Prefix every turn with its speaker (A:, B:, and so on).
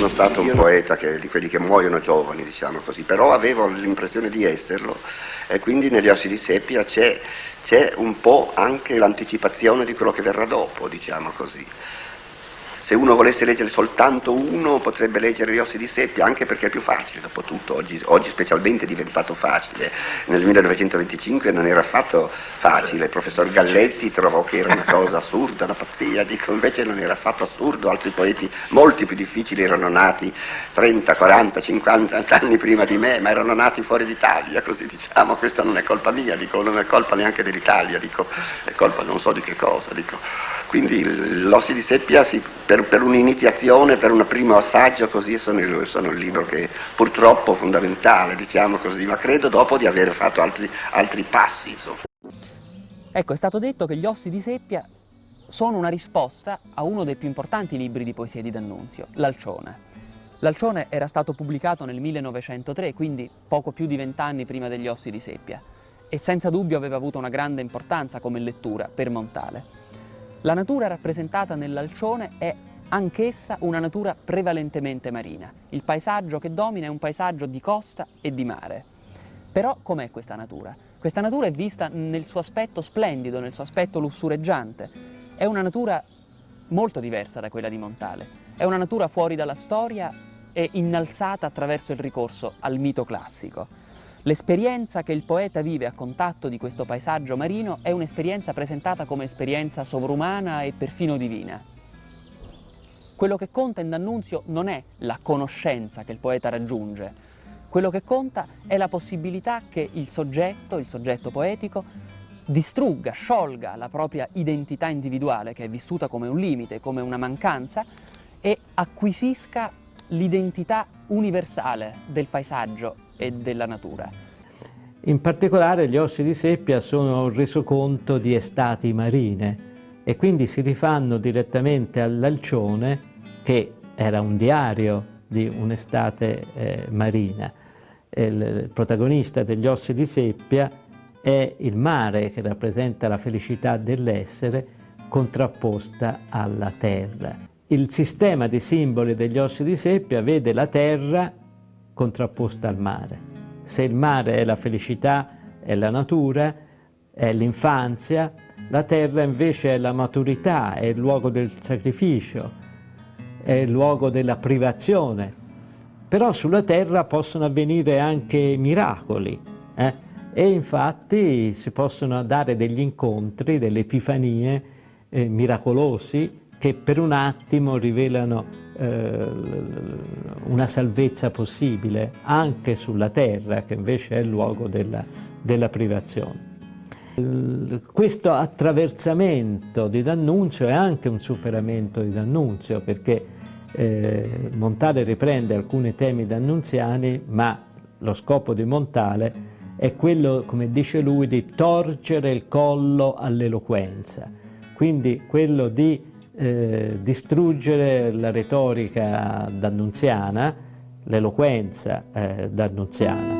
A: sono stato un poeta che, di quelli che muoiono giovani, diciamo così, però avevo l'impressione di esserlo e quindi negli ossi di seppia c'è, c'è un po' anche l'anticipazione di quello che verrà dopo, diciamo così. Se uno volesse leggere soltanto uno potrebbe leggere Gli ossi di seppia, anche perché è più facile, dopo tutto, oggi, oggi specialmente è diventato facile. Nel 1925 non era affatto facile, il professor Gallezzi trovò che era una cosa assurda, una pazzia, dico invece non era affatto assurdo, altri poeti molti più difficili erano nati 30, 40, 50 anni prima di me, ma erano nati fuori d'Italia, così diciamo, questa non è colpa mia, dico, non è colpa neanche dell'Italia, dico, è colpa non so di che cosa, dico. Quindi l'ossi di seppia si, per, per, un'iniziazione, per un primo assaggio così sono, sono, il libro che purtroppo è fondamentale, diciamo così, ma credo dopo di aver fatto altri, altri passi. Insomma.
B: Ecco, è stato detto che gli ossi di seppia sono una risposta a uno dei più importanti libri di poesia di D'Annunzio, L'Alcione. L'Alcione era stato pubblicato nel 1903, quindi poco più di vent'anni prima degli ossi di seppia, e senza dubbio aveva avuto una grande importanza come lettura per Montale. La natura rappresentata nell'alcione è anch'essa una natura prevalentemente marina. Il paesaggio che domina è un paesaggio di costa e di mare. Però com'è questa natura? Questa natura è vista nel suo aspetto splendido, nel suo aspetto lussureggiante. È una natura molto diversa da quella di Montale. È una natura fuori dalla storia e innalzata attraverso il ricorso al mito classico. L'esperienza che il poeta vive a contatto di questo paesaggio marino è un'esperienza presentata come esperienza sovrumana e perfino divina. Quello che conta in D'Annunzio non è la conoscenza che il poeta raggiunge, quello che conta è la possibilità che il soggetto, il soggetto poetico, distrugga, sciolga la propria identità individuale, che è vissuta come un limite, come una mancanza, e acquisisca l'identità universale del paesaggio e della natura.
C: In particolare gli ossi di seppia sono un resoconto di estati marine e quindi si rifanno direttamente all'Alcione che era un diario di un'estate eh, marina. Il protagonista degli ossi di seppia è il mare che rappresenta la felicità dell'essere contrapposta alla terra. Il sistema di simboli degli ossi di seppia vede la terra contrapposta al mare. Se il mare è la felicità, è la natura, è l'infanzia, la terra invece è la maturità, è il luogo del sacrificio, è il luogo della privazione. Però sulla terra possono avvenire anche miracoli eh? e infatti si possono dare degli incontri, delle epifanie eh, miracolosi che per un attimo rivelano eh, una salvezza possibile anche sulla terra che invece è il luogo della, della privazione. Questo attraversamento di D'Annunzio è anche un superamento di D'Annunzio perché eh, Montale riprende alcuni temi d'annunziani ma lo scopo di Montale è quello, come dice lui, di torcere il collo all'eloquenza, quindi quello di eh, distruggere la retorica d'annunziana, l'eloquenza eh, d'annunziana.